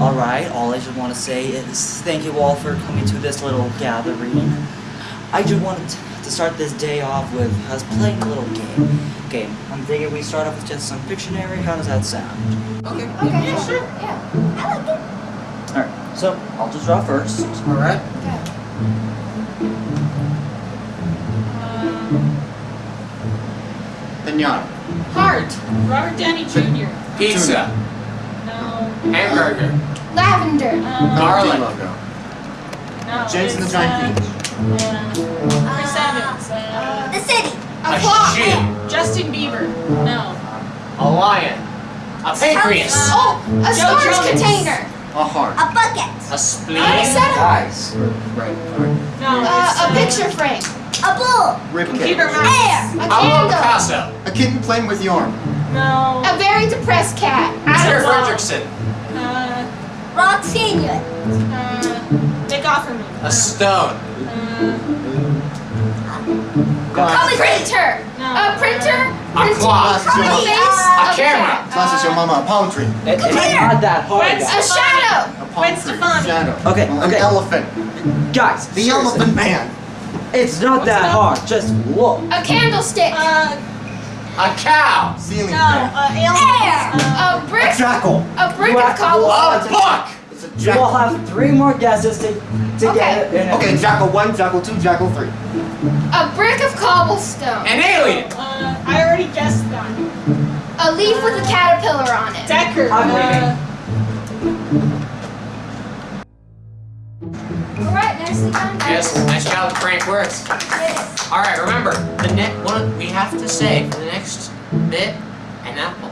Alright, all I just want to say is thank you all for coming to this little gathering. I just wanted to start this day off with us playing a little game. Game. I'm thinking we start off with just some Pictionary. How does that sound? Okay. Okay. Yeah, sure. Yeah. I like it. Alright, so I'll just draw first. All right. Okay. Pinata. Heart. Robert Downey Jr. Pizza. No. Hamburger. Lavender. No. Garlic. Logo. No. James and the Giant uh, Peach. Yeah. Chris Evans. Uh, The city. a A clock. sheep. Justin Bieber. No. A lion. A pancreas. Oh, a Joe storage Jones. container. A heart. A bucket. A spleen. I said Guys. Right. Right. No. Uh, it's, a picture frame. A bull. Rib Computer mouse. Air. A Pablo candle. Picasso. A kitten playing with yarn. No. A very depressed cat. Sarah Adam Fredrickson. Uh, Rock senior. uh, Nick Offerman. A stone. Uh, A printer. no. A printer. A Printing clock. from the A A camera. cat. Glasses your mama. A palm tree. It, it's not that hard, guys. A shadow. A palm tree. Stefani. Shadow. Okay, An okay. elephant. Guys, The seriously, elephant man. It's not What's that that? hard. Just look. A candlestick. Uh, A cow. Ceiling no. fan. Uh, aliens. Air. Uh, A A brick. jackal. A brick of cobblestone. A book. It's a You will jackal. have three more guesses to, to Okay. get it. in a- Okay, jackal one, jackal two, jackal three. A brick of cobblestone. An alien. uh, I already guessed that. A leaf with a caterpillar on it. Decker. I'm Uh, Alright, nicely done, guys. Yes. Nice job, Frank. Works. Yes. All right. Remember the next one. We have to say for the next bit an apple.